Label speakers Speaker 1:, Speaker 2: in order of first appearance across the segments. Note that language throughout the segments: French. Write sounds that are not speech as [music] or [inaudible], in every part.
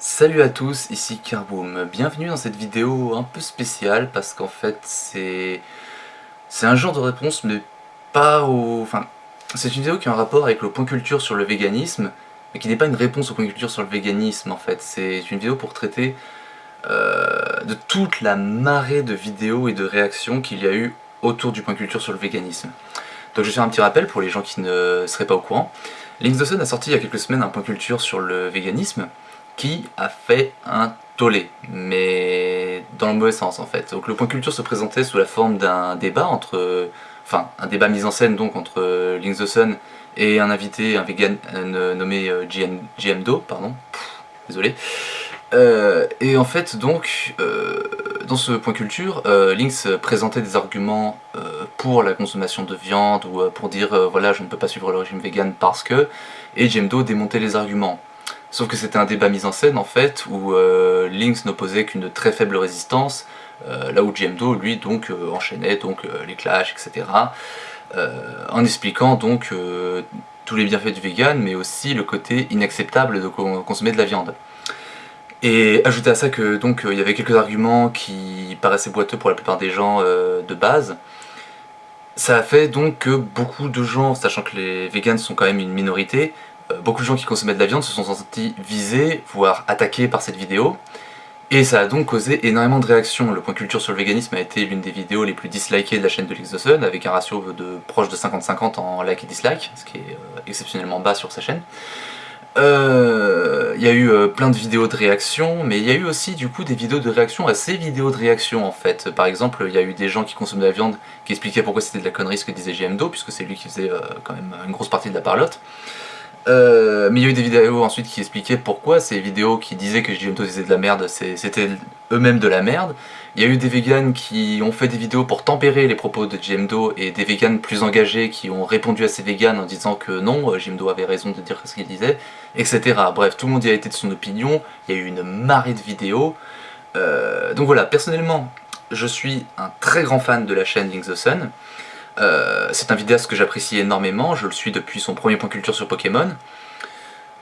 Speaker 1: Salut à tous, ici Carboom. Bienvenue dans cette vidéo un peu spéciale parce qu'en fait c'est un genre de réponse mais pas au... Enfin, c'est une vidéo qui a un rapport avec le point culture sur le véganisme mais qui n'est pas une réponse au point culture sur le véganisme en fait. C'est une vidéo pour traiter euh, de toute la marée de vidéos et de réactions qu'il y a eu autour du point culture sur le véganisme. Donc je vais faire un petit rappel pour les gens qui ne seraient pas au courant. Links Dawson a sorti il y a quelques semaines un point culture sur le véganisme qui a fait un tollé, mais dans le mauvais sens en fait. Donc le point culture se présentait sous la forme d'un débat entre, enfin un débat mis en scène donc entre Links Sun et un invité, un vegan nommé GM, GMDO, pardon, désolé. Euh, et en fait donc, euh, dans ce point culture, euh, Lynx présentait des arguments pour la consommation de viande ou pour dire voilà je ne peux pas suivre le régime vegan parce que, et GMDO démontait les arguments. Sauf que c'était un débat mis en scène en fait, où euh, Lynx n'opposait qu'une très faible résistance, euh, là où GMDO lui donc euh, enchaînait donc les clashs, etc. en expliquant donc tous les bienfaits du vegan, mais aussi le côté inacceptable de consommer de la viande. Et ajouter à ça que donc il y avait quelques arguments qui paraissaient boiteux pour la plupart des gens de base, ça a fait donc que beaucoup de gens, sachant que les vegans sont quand même une minorité, beaucoup de gens qui consommaient de la viande se sont sentis visés, voire attaqués par cette vidéo, et ça a donc causé énormément de réactions. Le point culture sur le véganisme a été l'une des vidéos les plus dislikées de la chaîne de Sun, avec un ratio de proche de 50-50 en like et dislike, ce qui est euh, exceptionnellement bas sur sa chaîne. Euh, il y a eu plein de vidéos de réactions, mais il y a eu aussi du coup des vidéos de réaction à ces vidéos de réaction en fait. Par exemple, il y a eu des gens qui consomment de la viande qui expliquaient pourquoi c'était de la connerie ce que disait GMDO, puisque c'est lui qui faisait quand même une grosse partie de la parlotte. Euh, mais il y a eu des vidéos ensuite qui expliquaient pourquoi ces vidéos qui disaient que GMO disait de la merde, c'était eux-mêmes de la merde. Il y a eu des vegans qui ont fait des vidéos pour tempérer les propos de GMDO et des vegans plus engagés qui ont répondu à ces vegans en disant que non, GMDO avait raison de dire ce qu'il disait, etc. Bref, tout le monde y a été de son opinion, il y a eu une marée de vidéos. Euh, donc voilà, personnellement, je suis un très grand fan de la chaîne Link the Sun. Euh, c'est un vidéaste que j'apprécie énormément, je le suis depuis son premier point culture sur Pokémon.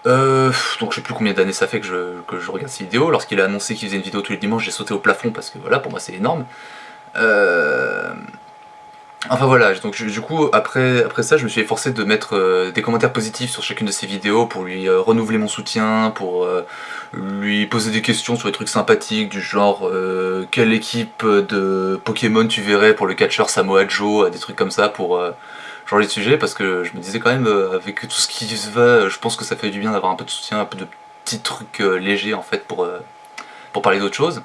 Speaker 1: Euh, donc je sais plus combien d'années ça fait que je, regarde ces vidéos. Lorsqu'il a annoncé qu'il faisait une vidéo tous les dimanches, j'ai sauté au plafond parce que voilà, pour moi c'est énorme. Euh, Enfin voilà, donc du coup après, après ça je me suis efforcé de mettre euh, des commentaires positifs sur chacune de ses vidéos pour lui euh, renouveler mon soutien, pour euh, lui poser des questions sur des trucs sympathiques du genre quelle équipe de Pokémon tu verrais pour le catcheur Samoa Joe, des trucs comme ça pour changer de sujet parce que je me disais quand même avec tout ce qui se va, je pense que ça fait du bien d'avoir un peu de soutien, un peu de petits trucs légers en fait pour, pour parler d'autres choses.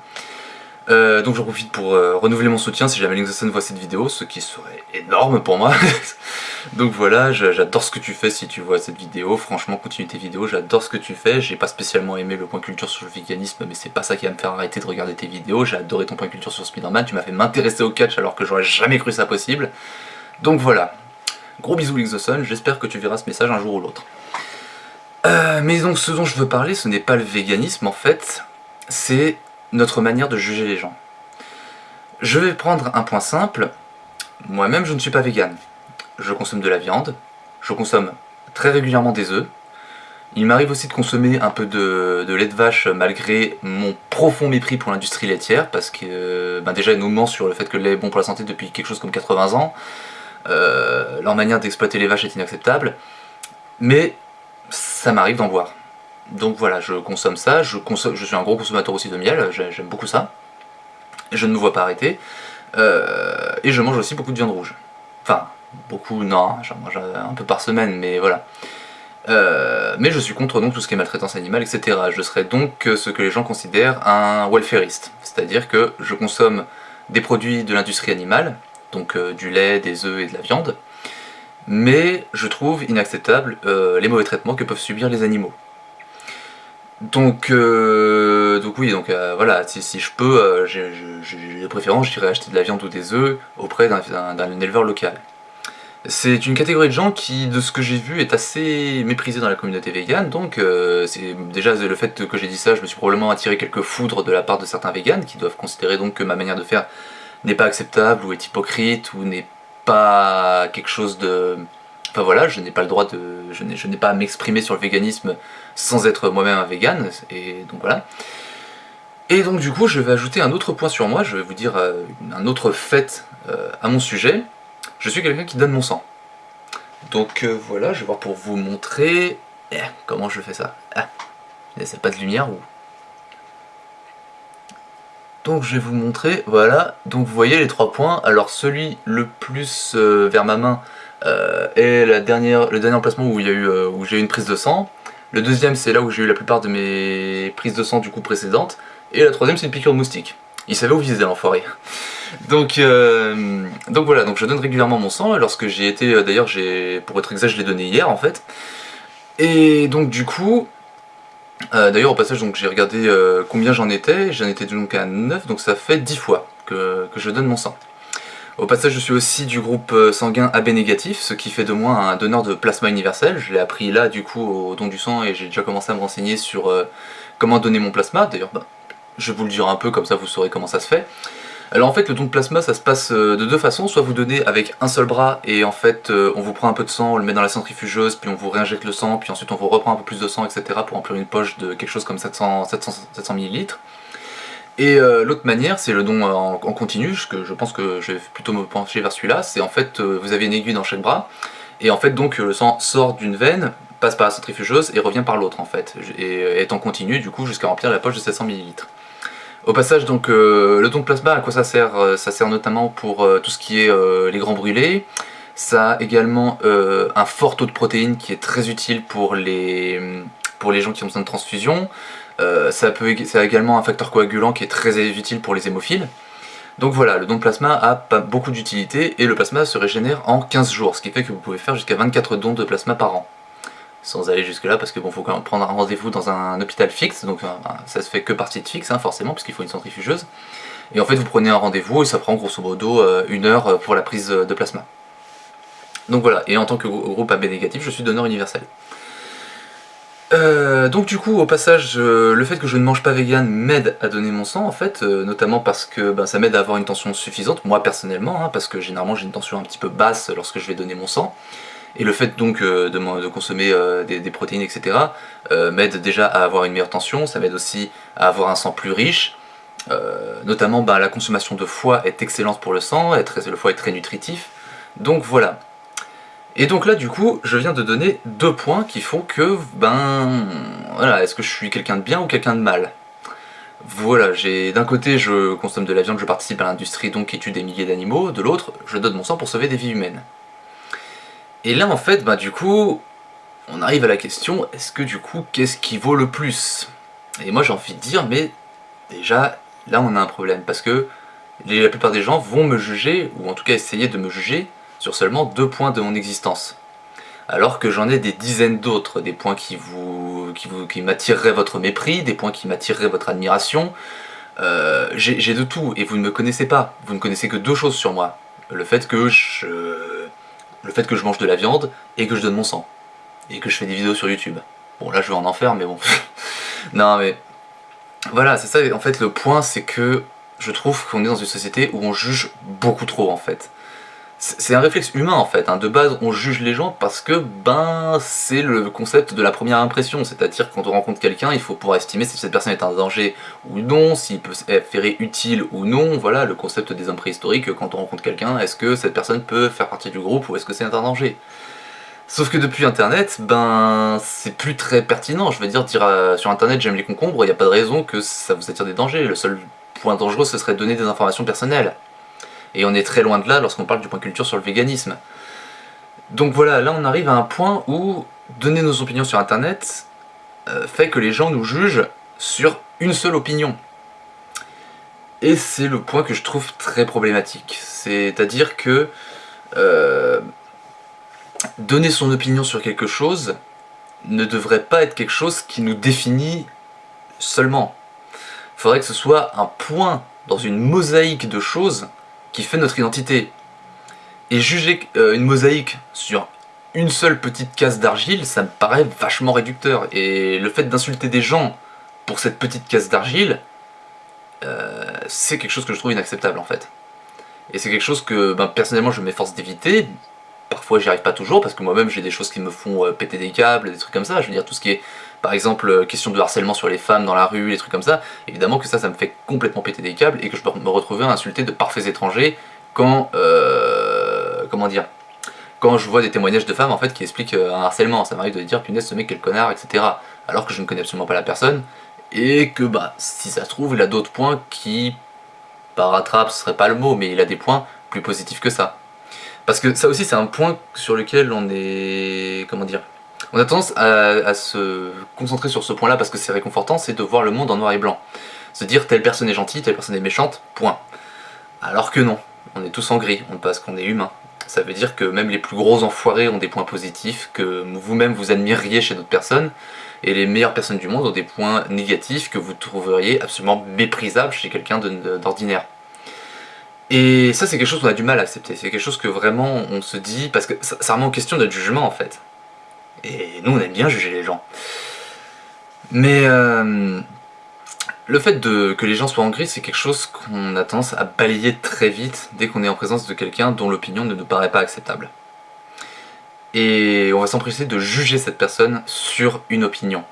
Speaker 1: Euh, donc j'en profite pour euh, renouveler mon soutien si jamais Linkson voit cette vidéo, ce qui serait énorme pour moi. [laughs] donc voilà, j'adore ce que tu fais si tu vois cette vidéo, franchement continue tes vidéos, j'adore ce que tu fais, j'ai pas spécialement aimé le point culture sur le véganisme, mais c'est pas ça qui va me faire arrêter de regarder tes vidéos, j'ai adoré ton point culture sur Spider-Man, tu m'as fait m'intéresser au catch alors que j'aurais jamais cru ça possible. Donc voilà, gros bisous Linkson, j'espère que tu verras ce message un jour ou l'autre. Euh, mais donc ce dont je veux parler, ce n'est pas le véganisme en fait, c'est notre manière de juger les gens. Je vais prendre un point simple, moi-même je ne suis pas vegan. Je consomme de la viande, je consomme très régulièrement des œufs, il m'arrive aussi de consommer un peu de, lait de vache malgré mon profond mépris pour l'industrie laitière, parce que ben déjà ils nous ment sur le fait que le lait est bon pour la santé depuis quelque chose comme 80 ans, euh, leur manière d'exploiter les vaches est inacceptable, mais ça m'arrive d'en boire. Donc voilà, je consomme ça, je, suis un gros consommateur aussi de miel, j'aime beaucoup ça. Je ne me vois pas arrêter. Euh, et je mange aussi beaucoup de viande rouge. Enfin, beaucoup, non, j'en mange un peu par semaine, mais voilà. Euh, mais je suis contre donc tout ce qui est maltraitance animale, etc. Je serais donc ce que les gens considèrent un welfareiste. C'est-à-dire que je consomme des produits de l'industrie animale, donc euh, du lait, des œufs et de la viande, mais je trouve inacceptable les mauvais traitements que peuvent subir les animaux. Donc, euh, donc oui, donc euh, si, je peux, euh, j'ai de préférence, j'irai acheter de la viande ou des œufs auprès d'un éleveur local. C'est une catégorie de gens qui, de ce que j'ai vu, est assez méprisée dans la communauté végane, donc c'est déjà le fait que j'ai dit ça, je me suis probablement attiré quelques foudres de la part de certains véganes qui doivent considérer donc que ma manière de faire n'est pas acceptable ou est hypocrite ou n'est pas quelque chose de Enfin voilà, je n'ai pas le droit de... Je n'ai pas à m'exprimer sur le véganisme sans être moi-même un vegan, et donc voilà. Et donc du coup, je vais ajouter un autre point sur moi, je vais vous dire euh, un autre fait euh, à mon sujet. Je suis quelqu'un qui donne mon sang. Donc euh, voilà, je vais voir pour vous montrer... Eh, comment je fais ça ah, C'est pas de lumière ou... Donc je vais vous montrer, voilà, donc vous voyez les trois points, alors celui le plus vers ma main est la dernière, le dernier emplacement où j'ai eu, une prise de sang, le deuxième c'est là où j'ai eu la plupart de mes prises de sang du coup précédentes, et la troisième, c'est une piqûre de moustique. Il savait où viser l'enfoiré. [laughs] Donc, euh, donc voilà, donc je donne régulièrement mon sang, lorsque j'ai été, euh, d'ailleurs, pour être exact, je l'ai donné hier en fait. Et donc du coup, euh, d'ailleurs au passage, donc j'ai regardé combien j'en étais, j'en étais donc à 9, donc ça fait 10 fois que, que, je donne mon sang. Au passage, je suis aussi du groupe sanguin AB négatif, ce qui fait de moi un donneur de plasma universel. Je l'ai appris là, du coup, au don du sang, et j'ai déjà commencé à me renseigner sur comment donner mon plasma. D'ailleurs, bah, je vous le dire un peu, comme ça vous saurez comment ça se fait. Alors en fait le don de plasma ça se passe euh, de deux façons, soit vous donnez avec un seul bras et en fait euh, on vous prend un peu de sang, on le met dans la centrifugeuse, puis on vous réinjecte le sang, puis ensuite on vous reprend un peu plus de sang, etc. pour remplir une poche de quelque chose comme 700, 700, 700 ml. Et euh, l'autre manière, c'est le don en, continu, que je pense que je vais plutôt me pencher vers celui-là, c'est en fait vous avez une aiguille dans chaque bras, et en fait donc le sang sort d'une veine, passe par la centrifugeuse et revient par l'autre en fait, et est en continu du coup jusqu'à remplir la poche de 700 ml. Au passage, donc, euh, le don de plasma, à quoi ça sert euh, Ça sert notamment pour euh, tout ce qui est les grands brûlés. Ça a également un fort taux de protéines qui est très utile pour les, pour les gens qui ont besoin de transfusion. Ça, peut, a également un facteur coagulant qui est très utile pour les hémophiles. Donc voilà, le don de plasma a pas beaucoup d'utilité et le plasma se régénère en 15 jours, ce qui fait que vous pouvez faire jusqu'à 24 dons de plasma par an. Sans aller jusque là parce que bon faut quand même prendre un rendez-vous dans un hôpital fixe donc euh, ben, ça se fait que partie de fixe hein, forcément puisqu'il faut une centrifugeuse. Et en fait vous prenez un rendez-vous et ça prend grosso modo euh, une heure euh, pour la prise de plasma. Donc voilà et en tant que groupe AB négatif je suis donneur universel donc du coup au passage le fait que je ne mange pas vegan m'aide à donner mon sang en fait notamment parce que ben, ça m'aide à avoir une tension suffisante moi personnellement hein, parce que généralement j'ai une tension un petit peu basse lorsque je vais donner mon sang et le fait donc euh, de, consommer euh, des, protéines, etc. Euh, m'aide déjà à avoir une meilleure tension, ça m'aide aussi à avoir un sang plus riche. notamment bah, la consommation de foie est excellente pour le sang, le foie est très nutritif. Donc voilà. Et donc là du coup, je viens de donner deux points qui font que, ben, voilà, est-ce que je suis quelqu'un de bien ou quelqu'un de mal? Voilà, j'ai d'un côté je consomme de la viande, je participe à l'industrie donc qui tue des milliers d'animaux, de l'autre je donne mon sang pour sauver des vies humaines. Et là en fait, bah du coup, on arrive à la question, est-ce que du coup, qu'est-ce qui vaut le plus? Et moi j'ai envie de dire, mais déjà, là on a un problème, parce que la plupart des gens vont me juger, ou en tout cas essayer de me juger, sur seulement deux points de mon existence. Alors que j'en ai des dizaines d'autres, des points qui vous, qui, vous, qui m'attireraient votre mépris, des points qui m'attireraient votre admiration. Euh, j'ai de tout, et vous ne me connaissez pas. Vous ne connaissez que deux choses sur moi. Le fait que je le fait que je mange de la viande et que je donne mon sang. Et que je fais des vidéos sur YouTube. Bon là je vais en enfer mais bon. [laughs] non mais... Voilà, c'est ça, en fait le point c'est que je trouve qu'on est dans une société où on juge beaucoup trop en fait. C'est un réflexe humain en fait, hein. de base on juge les gens parce que ben c'est le concept de la première impression, c'est-à-dire quand on rencontre quelqu'un il faut pouvoir estimer si cette personne est un danger ou non, s'il peut s'avérer utile ou non, voilà le concept des hommes préhistoriques, quand on rencontre quelqu'un, est-ce que cette personne peut faire partie du groupe ou est-ce que c'est un danger? Sauf que depuis internet, ben c'est plus très pertinent, je veux dire, dire euh, sur internet j'aime les concombres, il n'y a pas de raison que ça vous attire des dangers, le seul point dangereux ce serait de donner des informations personnelles. Et on est très loin de là lorsqu'on parle du point culture sur le véganisme. Donc voilà, là on arrive à un point où donner nos opinions sur internet euh, fait que les gens nous jugent sur une seule opinion. Et c'est le point que je trouve très problématique. C'est-à-dire que euh, donner son opinion sur quelque chose ne devrait pas être quelque chose qui nous définit seulement. Il faudrait que ce soit un point dans une mosaïque de choses qui fait notre identité. Et juger euh, une mosaïque sur une seule petite case d'argile, ça me paraît vachement réducteur. Et le fait d'insulter des gens pour cette petite case d'argile, euh, c'est quelque chose que je trouve inacceptable en fait. Et c'est quelque chose que ben, personnellement je m'efforce d'éviter, parfois j'y arrive pas toujours, parce que moi-même j'ai des choses qui me font euh, péter des câbles, des trucs comme ça, je veux dire tout ce qui est, par exemple, euh, question de harcèlement sur les femmes dans la rue, les trucs comme ça, évidemment que ça, ça me fait complètement péter des câbles, et que je peux me retrouver à insulter de parfaits étrangers quand, euh, comment dire, quand je vois des témoignages de femmes en fait qui expliquent un harcèlement, ça m'arrive de dire punaise ce mec quel connard, etc. Alors que je ne connais absolument pas la personne, et que bah si ça se trouve il a d'autres points qui, par rattrape ce serait pas le mot, mais il a des points plus positifs que ça. Parce que ça aussi c'est un point sur lequel on est... comment dire On a tendance à, se concentrer sur ce point-là parce que c'est réconfortant, c'est de voir le monde en noir et blanc. Se dire telle personne est gentille, telle personne est méchante, point. Alors que non, on est tous en gris, parce qu'on est humain. Ça veut dire que même les plus gros enfoirés ont des points positifs, que vous-même vous admiriez chez d'autres personnes, et les meilleures personnes du monde ont des points négatifs que vous trouveriez absolument méprisables chez quelqu'un d'ordinaire. Et ça c'est quelque chose qu'on a du mal à accepter, c'est quelque chose que vraiment on se dit, parce que ça remet en question notre jugement en fait. Et nous on aime bien juger les gens. Mais euh, le fait que les gens soient en gris, c'est quelque chose qu'on a tendance à balayer très vite dès qu'on est en présence de quelqu'un dont l'opinion ne nous paraît pas acceptable. Et on va s'empresser de juger cette personne sur une opinion.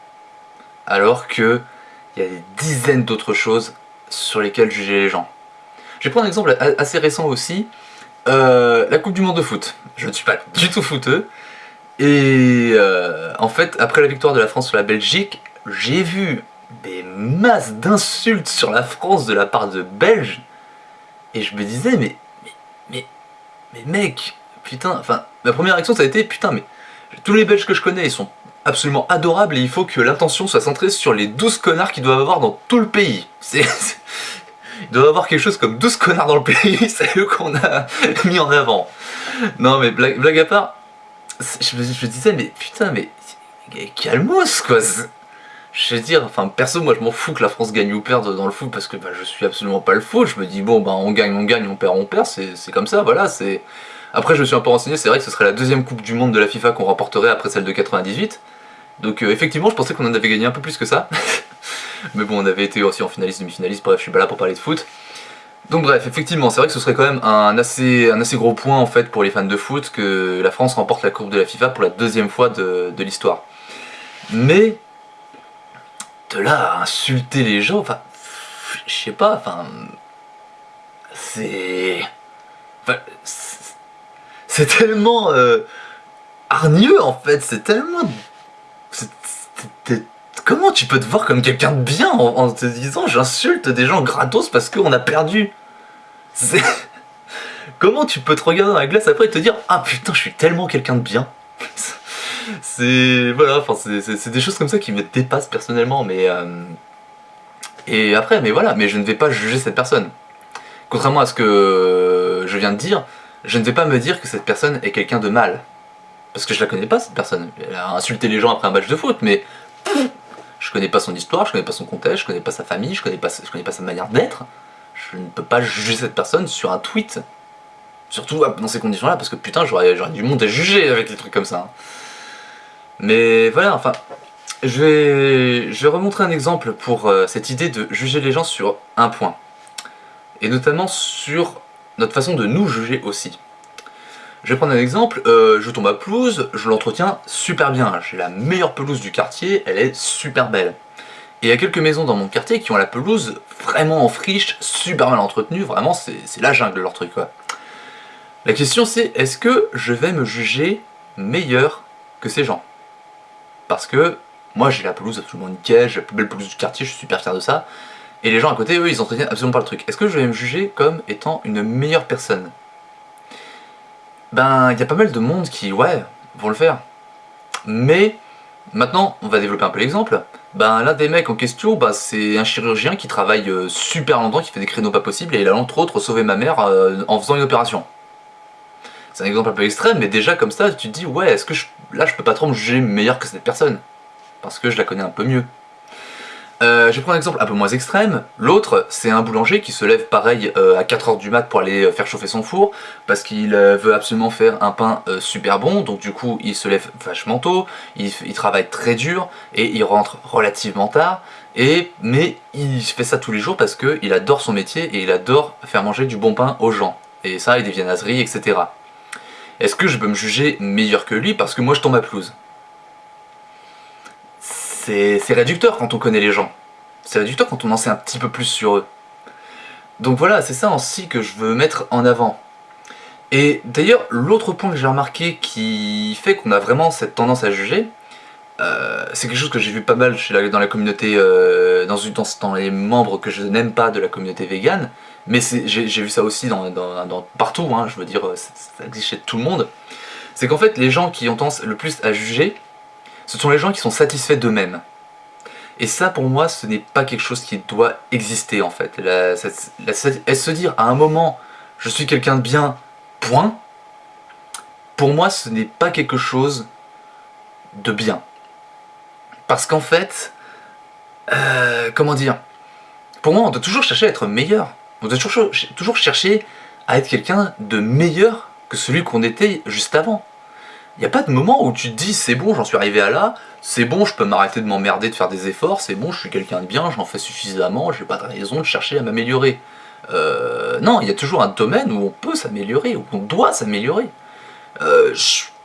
Speaker 1: Alors que il y a des dizaines d'autres choses sur lesquelles juger les gens. Je vais prendre un exemple assez récent aussi, euh, la Coupe du Monde de foot. Je ne suis pas du tout footeux, et euh, en fait, après la victoire de la France sur la Belgique, j'ai vu des masses d'insultes sur la France de la part de Belges, et je me disais, mais, mais, mais, mais mec, putain, enfin, ma première réaction ça a été, putain, mais tous les Belges que je connais, ils sont absolument adorables, et il faut que l'attention soit centrée sur les 12 connards qu'ils doivent avoir dans tout le pays. C'est [laughs] il doit avoir quelque chose comme 12 connards dans le pays, [laughs] c'est eux qu'on a [laughs] mis en avant. Non mais blague, à part, je me, disais mais putain mais calmos quoi. Je veux dire, enfin perso moi je m'en fous que la France gagne ou perde dans le foot parce que bah, je suis absolument pas le foot, je me dis bon bah on gagne, on gagne, on perd, on perd, c'est comme ça, voilà, c'est... Après je me suis un peu renseigné, c'est vrai que ce serait la deuxième coupe du monde de la FIFA qu'on remporterait après celle de 98, donc euh, effectivement je pensais qu'on en avait gagné un peu plus que ça, [laughs] Mais bon, on avait été aussi en finaliste, demi-finaliste, bref, je suis pas là pour parler de foot. Donc bref, effectivement, c'est vrai que ce serait quand même un assez, gros point en fait pour les fans de foot que la France remporte la Coupe de la FIFA pour la deuxième fois de, l'histoire. Mais, de là à insulter les gens, enfin, je sais pas, enfin, c'est... Enfin, c'est tellement euh, en fait, c'est tellement... Comment tu peux te voir comme quelqu'un de bien en, te disant j'insulte des gens gratos parce qu'on a perdu? [laughs] Comment tu peux te regarder dans la glace après et te dire ah putain je suis tellement quelqu'un de bien [laughs] C'est... Voilà, c'est des choses comme ça qui me dépassent personnellement mais... Euh, et après, mais voilà, mais je ne vais pas juger cette personne. Contrairement à ce que je viens de dire, je ne vais pas me dire que cette personne est quelqu'un de mal. Parce que je la connais pas cette personne. Elle a insulté les gens après un match de foot, mais je connais pas son histoire, je connais pas son contexte, je connais pas sa famille, je connais pas, connais pas sa manière d'être. Je ne peux pas juger cette personne sur un tweet. Surtout dans ces conditions-là, parce que putain, j'aurais du monde à juger avec des trucs comme ça. Hein. Mais voilà, enfin, je vais, je vais remontrer un exemple pour euh, cette idée de juger les gens sur un point. Et notamment sur notre façon de nous juger aussi. Je vais prendre un exemple, euh, je tombe à pelouse, je l'entretiens super bien, j'ai la meilleure pelouse du quartier, elle est super belle. Et il y a quelques maisons dans mon quartier qui ont la pelouse vraiment en friche, super mal entretenue, vraiment c'est la jungle leur truc quoi. La question c'est, est-ce que je vais me juger meilleur que ces gens? Parce que moi j'ai la pelouse absolument nickel, j'ai la plus belle pelouse du quartier, je suis super fier de ça, et les gens à côté, eux, ils entretiennent absolument pas le truc. Est-ce que je vais me juger comme étant une meilleure personne? Ben il y a pas mal de monde qui, ouais, vont le faire. Mais, maintenant, on va développer un peu l'exemple. Ben l'un des mecs en question, bah, c'est un chirurgien qui travaille euh, super longtemps, qui fait des créneaux pas possibles, et il a entre autres sauvé ma mère euh, en faisant une opération. C'est un exemple un peu extrême, mais déjà comme ça, tu te dis, ouais, est-ce que là je peux pas trop me juger meilleur que cette personne? Parce que je la connais un peu mieux. Euh, je vais prendre un exemple un peu moins extrême. L'autre, c'est un boulanger qui se lève pareil euh, à 4h du mat pour aller euh, faire chauffer son four, parce qu'il veut absolument faire un pain super bon, donc du coup il se lève vachement tôt, il, travaille très dur, et il rentre relativement tard, et, mais il fait ça tous les jours parce qu'il adore son métier, et il adore faire manger du bon pain aux gens. Et ça, il devient naserie, etc. est-ce que je peux me juger meilleur que lui? Parce que moi je tombe à pelouse C'est réducteur quand on connaît les gens. C'est réducteur quand on en sait un petit peu plus sur eux. Donc voilà, c'est ça aussi que je veux mettre en avant. Et d'ailleurs, l'autre point que j'ai remarqué qui fait qu'on a vraiment cette tendance à juger, euh, c'est quelque chose que j'ai vu pas mal dans la communauté, euh, dans, les membres que je n'aime pas de la communauté végane, mais j'ai vu ça aussi dans, partout, hein, je veux dire, ça, existe chez tout le monde, c'est qu'en fait les gens qui ont tendance le plus à juger, ce sont les gens qui sont satisfaits d'eux-mêmes. Et ça pour moi ce n'est pas quelque chose qui doit exister en fait. Se dire à un moment je suis quelqu'un de bien, point, pour moi ce n'est pas quelque chose de bien. Parce qu'en fait, euh, comment dire, pour moi on doit toujours chercher à être meilleur. On doit toujours chercher à être quelqu'un de meilleur que celui qu'on était juste avant. Il n'y a pas de moment où tu te dis c'est bon, j'en suis arrivé à là, c'est bon, je peux m'arrêter de m'emmerder, de faire des efforts, c'est bon, je suis quelqu'un de bien, j'en fais suffisamment, j'ai pas de raison de chercher à m'améliorer. Euh, non, il y a toujours un domaine où on peut s'améliorer, où on doit s'améliorer. Euh,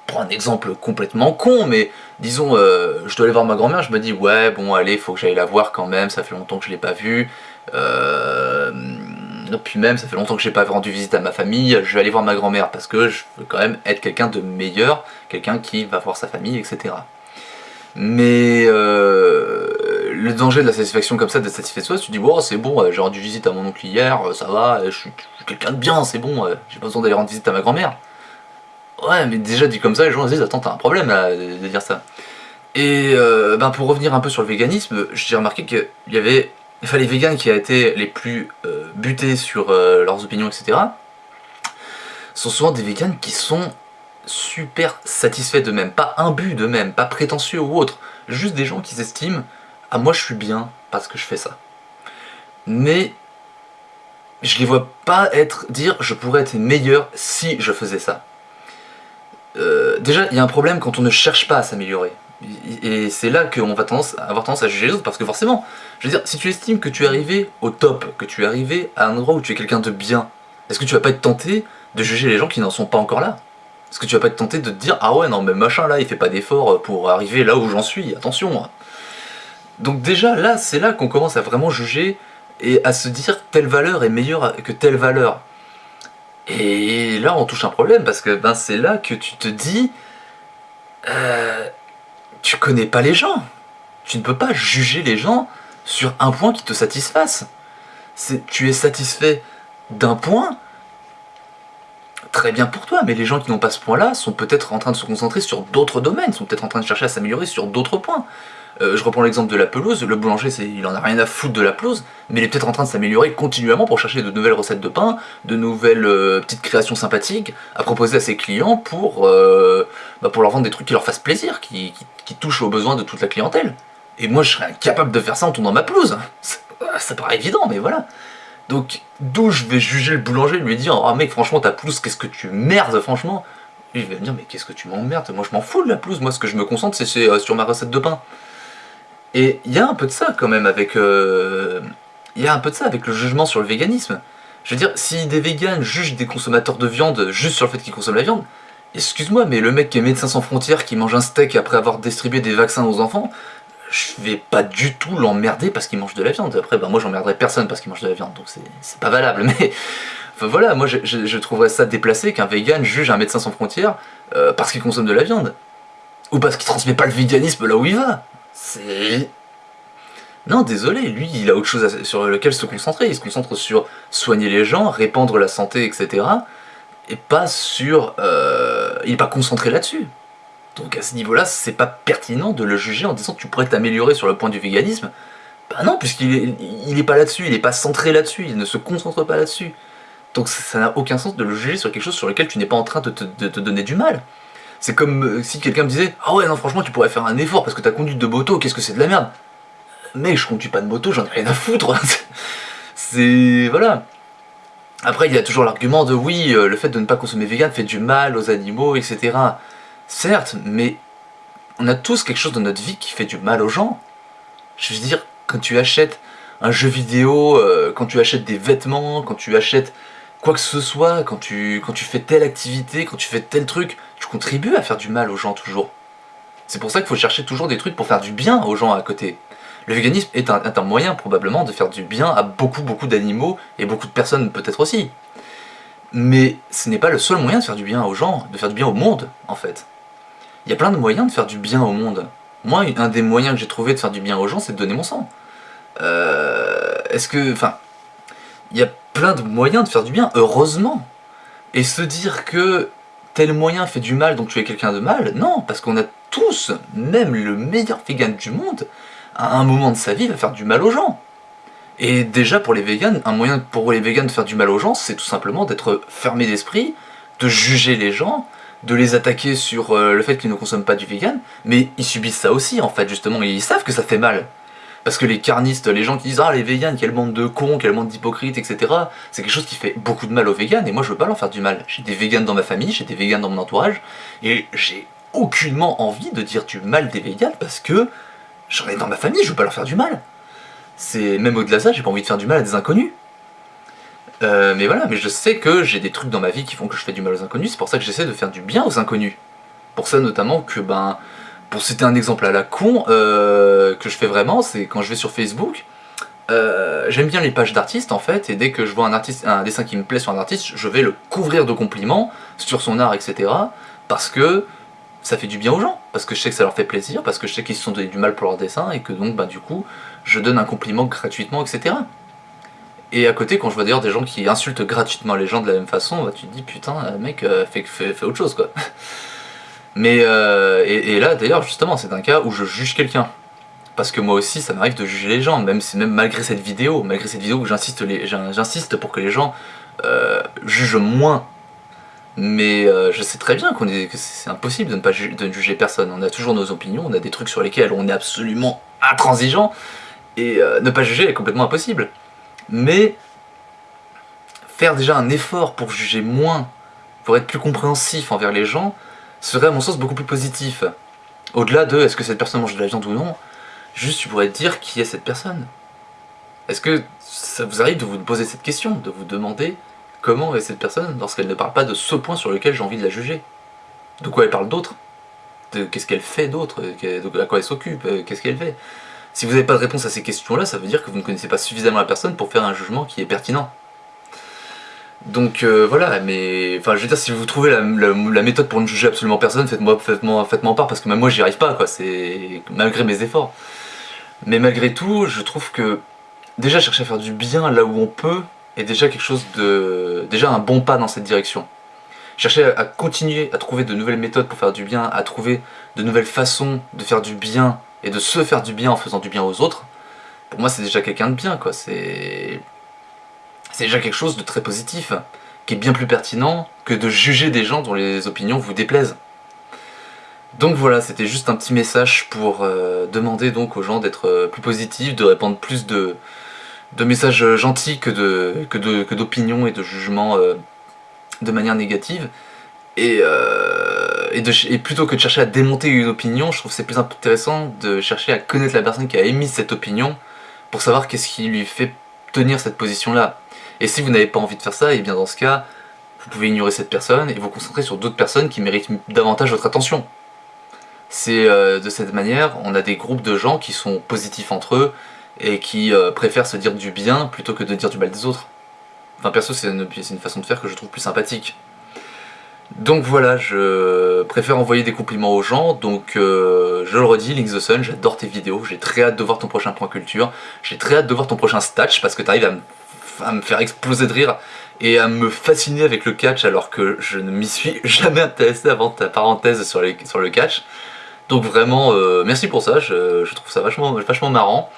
Speaker 1: prends un exemple complètement con, mais disons, euh, je dois aller voir ma grand-mère, je me dis, ouais, bon, allez, faut que j'aille la voir quand même, ça fait longtemps que je l'ai pas vue. Euh, puis même, ça fait longtemps que j'ai pas rendu visite à ma famille, je vais aller voir ma grand-mère, parce que je veux quand même être quelqu'un de meilleur, quelqu'un qui va voir sa famille, etc. Mais euh, le danger de la satisfaction comme ça, de soi, tu dis, bon, c'est bon, j'ai rendu visite à mon oncle hier, ça va, je suis quelqu'un de bien, c'est bon, j'ai pas besoin d'aller rendre visite à ma grand-mère. Ouais, mais déjà dit comme ça, les gens se disent Attends, t'as un problème là, de, dire ça. Et euh, ben, pour revenir un peu sur le véganisme, j'ai remarqué qu'il y avait enfin, les végans qui a été les plus euh, butés sur euh, leurs opinions, etc. sont souvent des végans qui sont super satisfaits d'eux-mêmes, pas imbus d'eux-mêmes, pas prétentieux ou autre, juste des gens qui s'estiment Ah, moi je suis bien parce que je fais ça. Mais je les vois pas être dire je pourrais être meilleur si je faisais ça. Euh, déjà, il y a un problème quand on ne cherche pas à s'améliorer. Et c'est là qu'on va tendance, avoir tendance à juger les autres, parce que forcément, je veux dire, si tu estimes que tu es arrivé au top, que tu es arrivé à un endroit où tu es quelqu'un de bien, est-ce que tu vas pas être tenté de juger les gens qui n'en sont pas encore là? Est-ce que tu vas pas être tenté de te dire, ah ouais, non, mais machin là, il fait pas d'effort pour arriver là où j'en suis, attention Donc déjà, là, c'est là qu'on commence à vraiment juger et à se dire telle valeur est meilleure que telle valeur. Et là, on touche un problème parce que ben, c'est là que tu te dis euh, tu connais pas les gens. Tu ne peux pas juger les gens sur un point qui te satisfasse. Tu es satisfait d'un point, très bien pour toi, mais les gens qui n'ont pas ce point-là sont peut-être en train de se concentrer sur d'autres domaines, sont peut-être en train de chercher à s'améliorer sur d'autres points. Euh, je reprends l'exemple de la pelouse, le boulanger il en a rien à foutre de la pelouse, mais il est peut-être en train de s'améliorer continuellement pour chercher de nouvelles recettes de pain, de nouvelles euh, petites créations sympathiques à proposer à ses clients pour, euh, bah, leur vendre des trucs qui leur fassent plaisir, qui, touchent aux besoins de toute la clientèle. Et moi je serais incapable de faire ça en tournant ma pelouse. Ça paraît évident, mais voilà. Donc d'où je vais juger le boulanger, lui dire « Ah mec franchement ta pelouse qu'est-ce que tu merdes franchement !» il va me dire « Mais qu'est-ce que tu m'emmerdes? Moi je m'en fous de la pelouse, moi ce que je me concentre c'est sur ma recette de pain. » Et il y a un peu de ça quand même avec... Euh, un peu de ça avec le jugement sur le véganisme. Je veux dire, si des véganes jugent des consommateurs de viande juste sur le fait qu'ils consomment la viande, excuse-moi, mais le mec qui est médecin sans frontières, qui mange un steak après avoir distribué des vaccins aux enfants, je vais pas du tout l'emmerder parce qu'il mange de la viande. Après, ben moi j'emmerderai personne parce qu'il mange de la viande, donc c'est pas valable. [laughs] Mais voilà, moi je, trouverais ça déplacé qu'un vegan juge un médecin sans frontières euh, parce qu'il consomme de la viande. Ou parce qu'il transmet pas le véganisme là où il va. C'est... Non, désolé, lui, il a autre chose sur lequel se concentrer. Il se concentre sur soigner les gens, répandre la santé, etc. Et pas sur... Euh, il n'est pas concentré là-dessus. Donc à ce niveau-là, c'est pas pertinent de le juger en disant tu pourrais t'améliorer sur le point du véganisme. Bah non, puisqu'il est, il est pas là-dessus, il n'est pas centré là-dessus, il ne se concentre pas là-dessus. Donc ça n'a aucun sens de le juger sur quelque chose sur lequel tu n'es pas en train de te donner du mal. C'est comme euh, si quelqu'un me disait « Ah ouais, non, franchement, tu pourrais faire un effort parce que ta conduite de moto, qu'est-ce que c'est de la merde ?» Mais je conduis pas de moto, j'en ai rien à foutre [laughs] C'est... voilà. Après, il y a toujours l'argument de « Oui, euh, le fait de ne pas consommer vegan fait du mal aux animaux, etc. » Certes, mais on a tous quelque chose dans notre vie qui fait du mal aux gens. Je veux dire, quand tu achètes un jeu vidéo, euh, quand tu achètes des vêtements, quand tu achètes quoi que ce soit, quand tu, quand tu fais telle activité, quand tu fais tel truc, tu contribues à faire du mal aux gens toujours. C'est pour ça qu'il faut chercher toujours des trucs pour faire du bien aux gens à côté. Le véganisme est un, est un moyen probablement de faire du bien à beaucoup beaucoup d'animaux et beaucoup de personnes peut-être aussi. Mais ce n'est pas le seul moyen de faire du bien aux gens, de faire du bien au monde en fait. Il y a plein de moyens de faire du bien au monde. Moi, un des moyens que j'ai trouvé de faire du bien aux gens, c'est de donner mon sang. Euh, Est-ce que... Enfin... Il y a plein de moyens de faire du bien, heureusement. Et se dire que tel moyen fait du mal, donc tu es quelqu'un de mal, non, parce qu'on a tous, même le meilleur vegan du monde, à un moment de sa vie, va faire du mal aux gens. Et déjà pour les vegans, un moyen pour les vegans de faire du mal aux gens, c'est tout simplement d'être fermé d'esprit, de juger les gens, de les attaquer sur euh, le fait qu'ils ne consomment pas du vegan, mais ils subissent ça aussi en fait justement, ils savent que ça fait mal. Parce que les carnistes, les gens qui disent « Ah, les vegans, quelle bande de cons, quelle bande d'hypocrites, etc. » C'est quelque chose qui fait beaucoup de mal aux vegans, et moi je veux pas leur faire du mal. J'ai des vegans dans ma famille, j'ai des vegans dans mon entourage, et j'ai aucunement envie de dire du mal des vegans, parce que j'en ai dans ma famille, je veux pas leur faire du mal. C'est Même au-delà de ça, j'ai pas envie de faire du mal à des inconnus. Euh, mais voilà, mais je sais que j'ai des trucs dans ma vie qui font que je fais du mal aux inconnus, c'est pour ça que j'essaie de faire du bien aux inconnus. Pour ça notamment que, ben, pour citer un exemple à la con, euh, que je fais vraiment, c'est quand je vais sur Facebook, euh, j'aime bien les pages d'artistes en fait, et dès que je vois un, artiste, un dessin qui me plaît sur un artiste, je vais le couvrir de compliments sur son art, etc. Parce que ça fait du bien aux gens, parce que je sais que ça leur fait plaisir, parce que je sais qu'ils se sont donné du mal pour leur dessin, et que donc, bah, du coup, je donne un compliment gratuitement, etc. Et à côté, quand je vois d'ailleurs des gens qui insultent gratuitement les gens de la même façon, bah, tu te dis putain, mec, euh, fait, autre chose quoi. Mais, euh, et, là d'ailleurs, justement, c'est un cas où je juge quelqu'un. Parce que moi aussi, ça m'arrive de juger les gens, même, même malgré cette vidéo, malgré cette vidéo où j'insiste pour que les gens euh, jugent moins. Mais euh, je sais très bien que c'est impossible de ne pas de juger personne. On a toujours nos opinions, on a des trucs sur lesquels on est absolument intransigeant, et euh, ne pas juger est complètement impossible mais faire déjà un effort pour juger moins, pour être plus compréhensif envers les gens, serait à mon sens beaucoup plus positif. Au-delà de est-ce que cette personne mange de la viande ou non, juste tu pourrais te dire qui est cette personne. Est-ce que ça vous arrive de vous poser cette question, de vous demander comment est cette personne lorsqu'elle ne parle pas de ce point sur lequel j'ai envie de la juger? De quoi elle parle d'autre? Qu'est-ce qu'elle fait d'autre? À quoi elle s'occupe? Qu'est-ce qu'elle fait? Si vous n'avez pas de réponse à ces questions-là, ça veut dire que vous ne connaissez pas suffisamment la personne pour faire un jugement qui est pertinent. Donc euh, voilà, mais enfin je veux dire, si vous trouvez la, méthode pour ne juger absolument personne, faites-moi faites faites part, parce que même moi j'y arrive pas, quoi, c'est malgré mes efforts. Mais malgré tout, je trouve que déjà chercher à faire du bien là où on peut est déjà quelque chose de... déjà un bon pas dans cette direction. Chercher à continuer à trouver de nouvelles méthodes pour faire du bien, à trouver de nouvelles façons de faire du bien et de se faire du bien en faisant du bien aux autres, pour moi c'est déjà quelqu'un de bien, quoi. C'est déjà quelque chose de très positif, qui est bien plus pertinent que de juger des gens dont les opinions vous déplaisent. Donc voilà, c'était juste un petit message pour euh, demander donc aux gens d'être euh, plus positifs, de répandre plus de, messages gentils que d'opinions que que et de jugements euh, de manière négative. Et et, plutôt que de chercher à démonter une opinion, je trouve c'est plus intéressant de chercher à connaître la personne qui a émis cette opinion pour savoir qu'est-ce qui lui fait tenir cette position-là. Et si vous n'avez pas envie de faire ça, et eh bien dans ce cas, vous pouvez ignorer cette personne et vous concentrer sur d'autres personnes qui méritent davantage votre attention. C'est euh, de cette manière, on a des groupes de gens qui sont positifs entre eux et qui euh, préfèrent se dire du bien plutôt que de dire du mal des autres. Enfin perso c'est une, façon de faire que je trouve plus sympathique. Donc voilà, je préfère envoyer des compliments aux gens, donc euh, je le redis, Link the Sun, j'adore tes vidéos, j'ai très hâte de voir ton prochain point culture, j'ai très hâte de voir ton prochain statch, parce que tu arrives à, me faire exploser de rire et à me fasciner avec le catch alors que je ne m'y suis [laughs] jamais intéressé avant ta parenthèse sur, le catch. Donc vraiment, euh, merci pour ça, je, trouve ça vachement, marrant.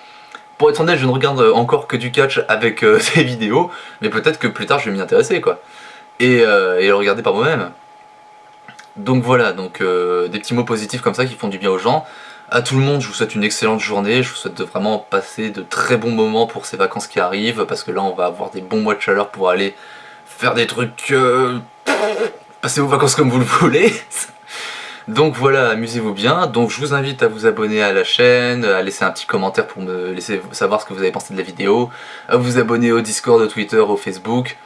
Speaker 1: Pour être honnête, je ne regarde encore que du catch avec euh, [laughs] tes vidéos, mais peut-être que plus tard je vais m'y intéresser quoi. Et, et le regarder par moi-même. Donc voilà, donc euh, des petits mots positifs comme ça qui font du bien aux gens. À tout le monde, je vous souhaite une excellente journée, je vous souhaite de vraiment passer de très bons moments pour ces vacances qui arrivent, parce que là on va avoir des bons mois de chaleur pour aller faire des trucs... Euh, passer vos vacances comme vous le voulez. [laughs] Donc voilà, amusez-vous bien. Donc je vous invite à vous abonner à la chaîne, à laisser un petit commentaire pour me laisser savoir ce que vous avez pensé de la vidéo, à vous abonner au Discord, au Twitter, au Facebook,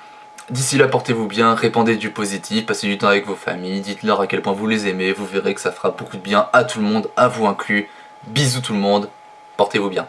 Speaker 1: D'ici là, portez-vous bien, répandez du positif, passez du temps avec vos familles, dites-leur à quel point vous les aimez, vous verrez que ça fera beaucoup de bien à tout le monde, à vous inclus. Bisous tout le monde, portez-vous bien.